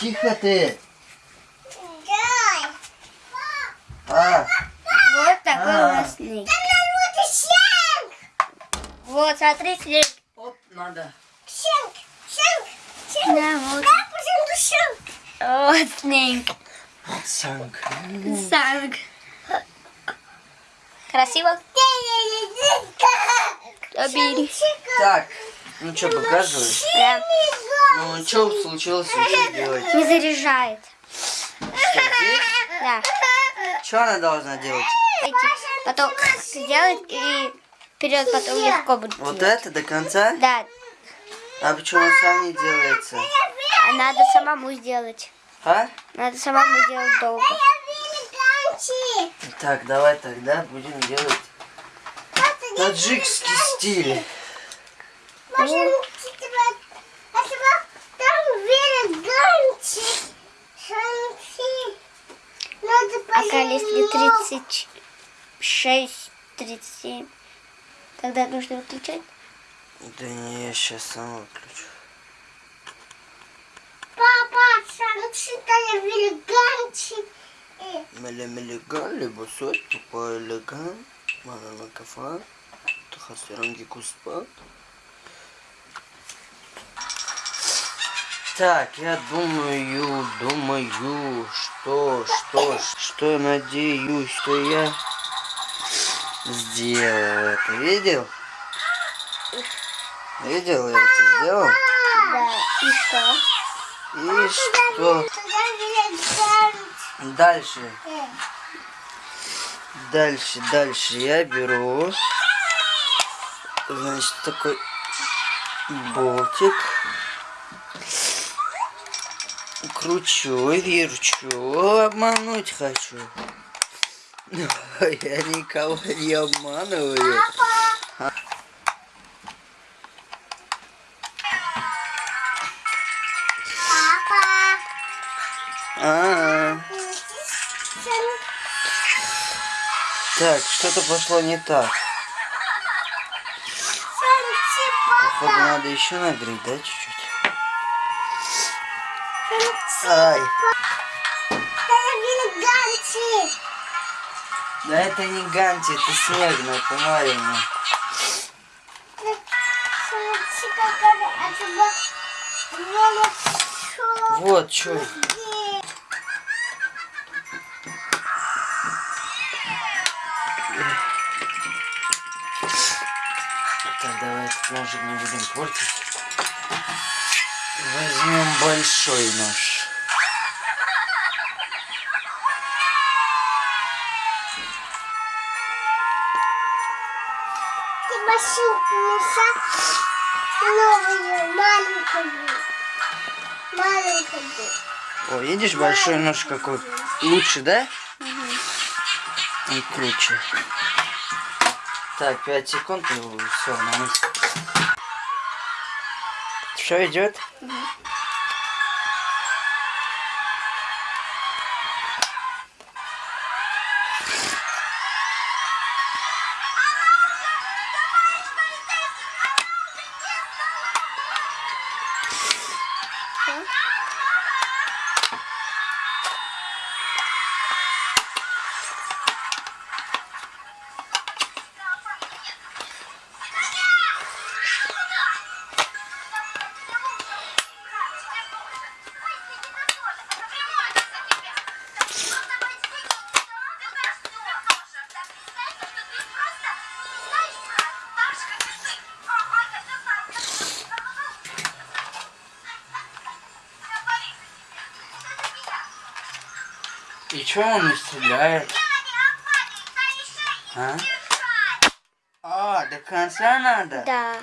тихо ты. Дай. А, Вот такой А. у нас снег. Там вот щенк. Вот, смотри, снег. оп, надо. Щенк. Щенк. Щенк. Да, вот. Да, пожалуйста, щенк. Вот снег. Санк. Санг. Красиво? Обери. Так, ну что, показываешь? Да. Ну, что случилось, что делать? Не заряжает. Что? Да. Что она должна делать? Эти потом сделать и вперед потом легко будет. Вот делать. это до конца? Да. А почему он сам не делается? А надо самому сделать. А? Надо самому делать долго. Так, давай тогда будем делать таджикский стиль. Пока если 36, 37, тогда нужно выключать. Да не, я сейчас сам выключу. Папа, санкции велиганчик. Мелемелеган, либо сот, тупо элеган, манана кафа, тахасиранги куспа. Так, я думаю, думаю, что, что, что, надеюсь, что я сделал это. Видел? Видел, я это сделал? Да. И что? И что дальше? Дальше, дальше я беру, значит, такой болтик, кручу, верчу, обмануть хочу. Я никого не обманываю. Папа. А, так, что-то пошло не так. Походу надо еще нагреть, да, чуть-чуть? Ай, да это не ганти, это снег, ну помарь мне. Вот, что. Так, давай ножик не будем портить. Возьмем большой нож. Ты машинку меша новую, маленькую. Маленькую. О, видишь, большой нож какой? Лучше, да? Он круче. Так, 5 секунд и все, на месте. Все идет? И что он не стреляет? А? А, до конца надо? Да.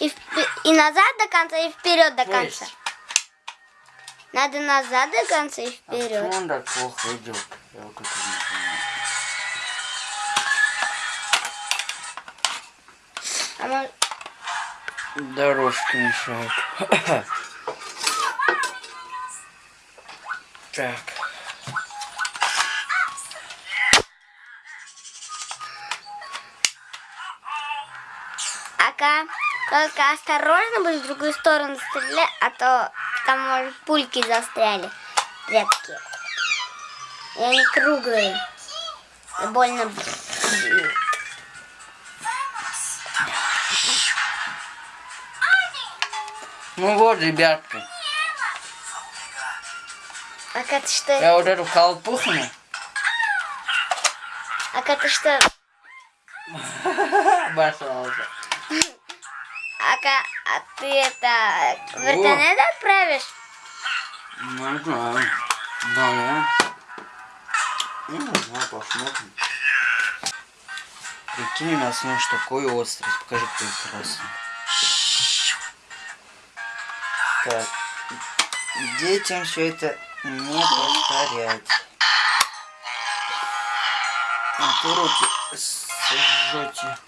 И, вп- и назад до конца, и вперед до конца. есть, Надо назад до конца и а почему вперед. он так плохо идет? Я вот это не понимаю. А мы- Дорожка мешает. Так. Только осторожно будь в другую сторону стрелять, а то там, может, пульки застряли. Редкие. И они круглые. И больно бьют. Ну вот, ребятки. А это что? Я вот эту колпухну. А это что? Обоссался. А, ка- а ты это в интернет отправишь? Ну. Да, я. Ну, знаю, посмотрим. Прикинь, у нас нож такой острый. Покажи прекрасно. Так. Детям все это не повторять. А ты руки сожжете.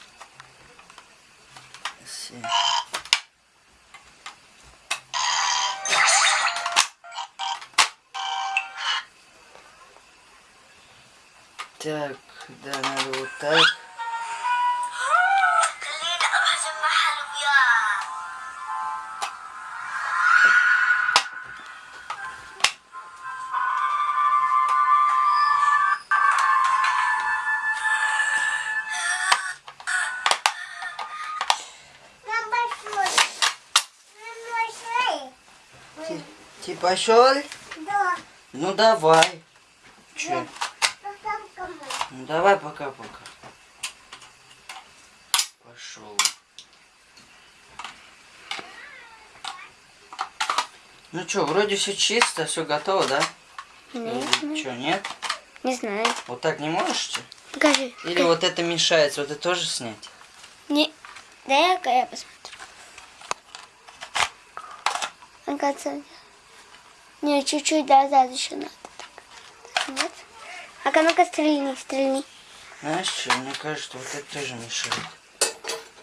Так, да, надо вот так. Ты пошел? Да. Ну давай. Че? Ну давай пока-пока. Пошел. Ну что, вроде все чисто, все готово, да? Нет, что, нет? не знаю. Вот так не можете? Покажи. Или вот это мешается, вот это тоже снять? Не... Дай-ка я посмотрю. Оказывается, не, чуть-чуть назад еще надо. Так, Нет? А-ка, ну-ка, стрельни, стрельни. Знаешь что, мне кажется, вот это тоже мешает.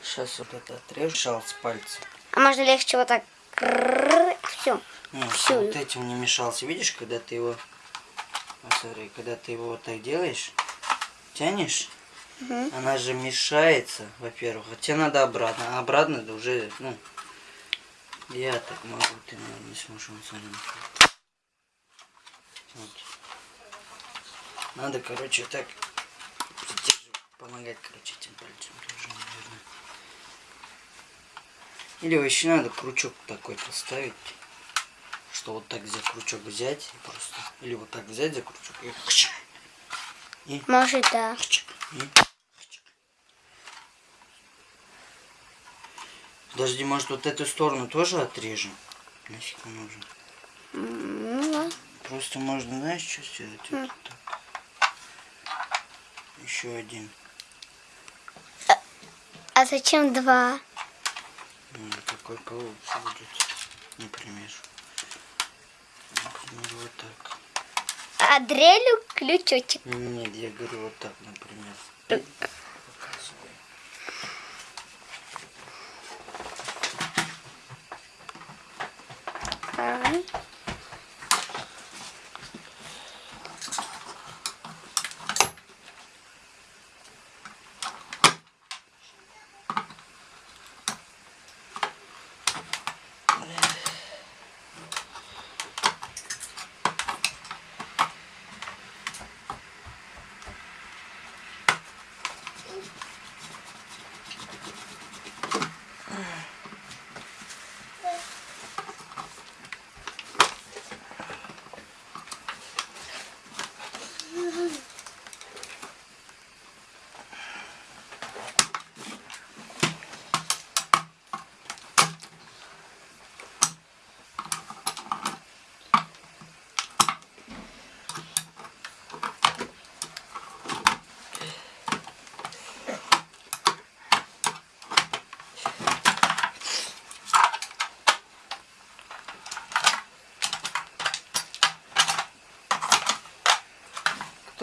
Сейчас вот это отрежу, шалс пальцем. А можно легче вот так. Все. Всё. вот этим не мешался. Видишь, когда ты его... Вот смотри, когда ты его вот так делаешь, тянешь, она же мешается, во-первых. А тебе надо обратно. А обратно это уже, ну... Я так могу, ты, наверное, не сможешь он. Вот. Надо, короче, так помогать, короче, этим пальцем тоже, наверное. Или вообще надо крючок такой поставить, что вот так за крючок взять просто, или вот так взять за крючок и и Может, да. и. Подожди, может вот эту сторону тоже отрежем? Нафиг? М, ну, Просто можно, знаешь, что сделать? Вот так. Еще один. А зачем два? Ну, какой получится будет, например. Например, вот так. А дрелю ключочек. Нет, я говорю вот так, например. Показываю. А.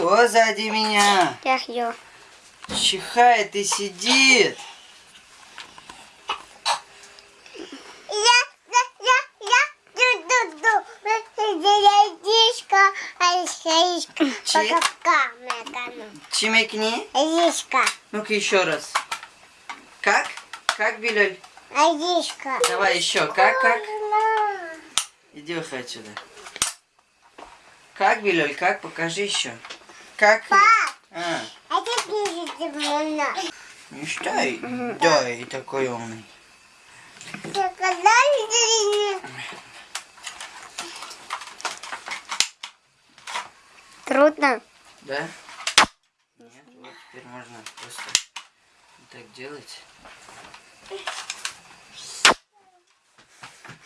Кто сзади меня? Я ее. Чихает и сидит. Чи? Чимекни. Дишка, Ну-ка еще раз. Как? Как, Биляль? а дишка. Давай еще. Как, как? Иди отсюда. Как, Билюль, как? Покажи еще. Как? Пап, А, это пишет можно. не считай. Да, и такой умный. Трудно. Да? Нет, вот теперь можно просто так делать.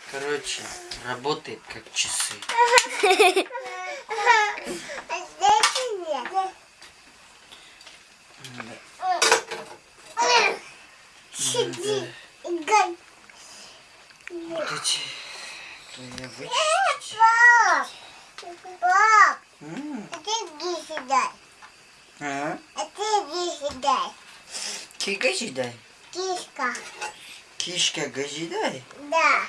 Короче, работает как часы. Газидай? Кишка. Кишка Газидай? Да.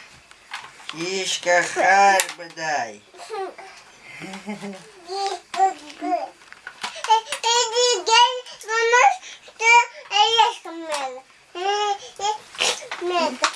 Кишка Харбадай. Это бомба.